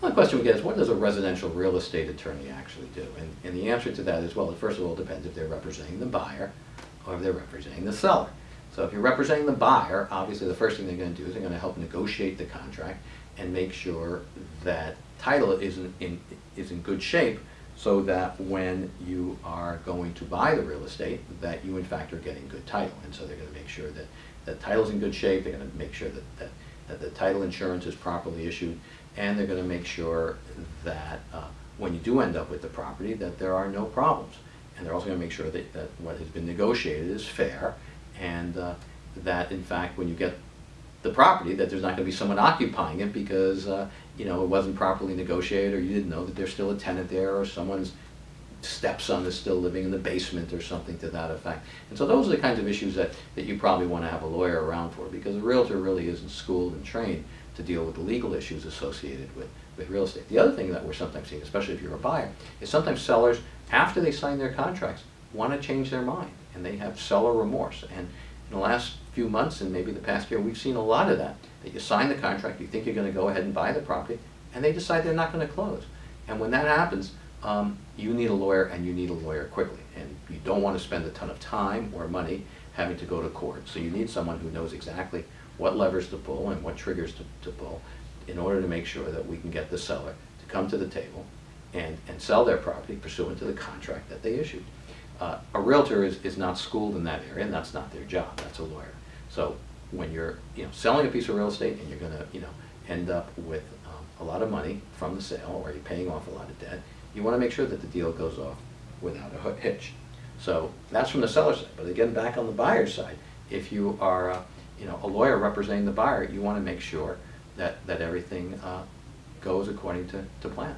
One question we get is, what does a residential real estate attorney actually do? And, and the answer to that is, well, first of all, it depends if they're representing the buyer or if they're representing the seller. So if you're representing the buyer, obviously the first thing they're gonna do is they're gonna help negotiate the contract and make sure that title is in, in, is in good shape so that when you are going to buy the real estate, that you in fact are getting good title. And so they're gonna make sure that, that title's in good shape, they're gonna make sure that, that, that the title insurance is properly issued, and they're gonna make sure that, uh, when you do end up with the property, that there are no problems. And they're also gonna make sure that, that what has been negotiated is fair, and, uh, that in fact, when you get the property, that there's not gonna be someone occupying it because, uh, you know, it wasn't properly negotiated, or you didn't know that there's still a tenant there, or someone's stepson is still living in the basement or something to that effect. And so those are the kinds of issues that, that you probably wanna have a lawyer around for, because a realtor really isn't schooled and trained to deal with the legal issues associated with, with real estate. The other thing that we're sometimes seeing, especially if you're a buyer, is sometimes sellers, after they sign their contracts, wanna change their mind, and they have seller remorse. And in the last few months, and maybe the past year, we've seen a lot of that, that you sign the contract, you think you're gonna go ahead and buy the property, and they decide they're not gonna close. And when that happens, um, you need a lawyer, and you need a lawyer quickly. And you don't wanna spend a ton of time or money having to go to court. So you need someone who knows exactly what levers to pull and what triggers to, to pull in order to make sure that we can get the seller to come to the table and, and sell their property pursuant to the contract that they issued. Uh, a realtor is, is not schooled in that area, and that's not their job, that's a lawyer. So when you're, you know, selling a piece of real estate and you're gonna, you know, end up with um, a lot of money from the sale, or you're paying off a lot of debt, you wanna make sure that the deal goes off without a hitch. So that's from the seller side, but again, back on the buyer's side, if you are, uh, you know, a lawyer representing the buyer, you wanna make sure that, that everything uh, goes according to, to plan.